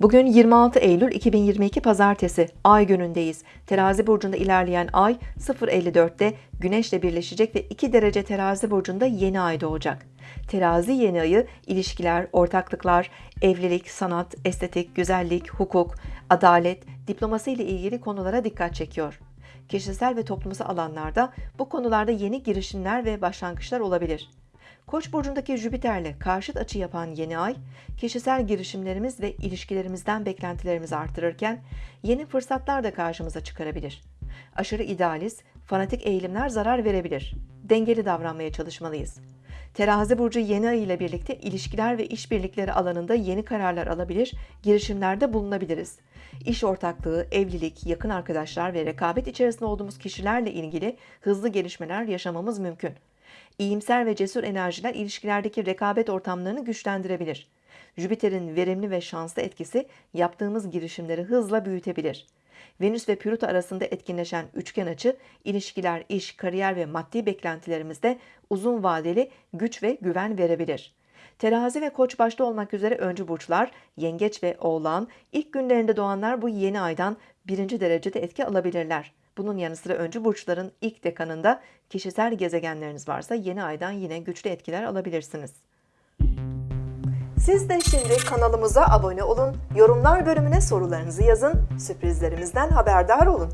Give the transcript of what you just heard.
Bugün 26 Eylül 2022 Pazartesi Ay günündeyiz. Terazi burcunda ilerleyen Ay 0.54'te Güneş'le birleşecek ve 2 derece Terazi burcunda yeni ay doğacak. Terazi yeni ayı ilişkiler, ortaklıklar, evlilik, sanat, estetik, güzellik, hukuk, adalet, diplomasi ile ilgili konulara dikkat çekiyor. Kişisel ve toplumsal alanlarda bu konularda yeni girişimler ve başlangıçlar olabilir. Koç burcundaki Jüpiter'le karşıt açı yapan yeni ay, kişisel girişimlerimiz ve ilişkilerimizden beklentilerimizi artırırken yeni fırsatlar da karşımıza çıkarabilir. Aşırı idealist, fanatik eğilimler zarar verebilir. Dengeli davranmaya çalışmalıyız. Terazi burcu yeni ay ile birlikte ilişkiler ve işbirlikleri alanında yeni kararlar alabilir, girişimlerde bulunabiliriz. İş ortaklığı, evlilik, yakın arkadaşlar ve rekabet içerisinde olduğumuz kişilerle ilgili hızlı gelişmeler yaşamamız mümkün. İyimser ve cesur enerjiler ilişkilerdeki rekabet ortamlarını güçlendirebilir. Jüpiter'in verimli ve şanslı etkisi yaptığımız girişimleri hızla büyütebilir. Venüs ve Plüto arasında etkinleşen üçgen açı, ilişkiler, iş, kariyer ve maddi beklentilerimizde uzun vadeli güç ve güven verebilir. Terazi ve Koç başta olmak üzere öncü burçlar, Yengeç ve Oğlan, ilk günlerinde doğanlar bu yeni aydan birinci derecede etki alabilirler. Bunun yanı sıra öncü burçların ilk dekanında kişisel gezegenleriniz varsa yeni aydan yine güçlü etkiler alabilirsiniz. Siz de şimdi kanalımıza abone olun, yorumlar bölümüne sorularınızı yazın, sürprizlerimizden haberdar olun.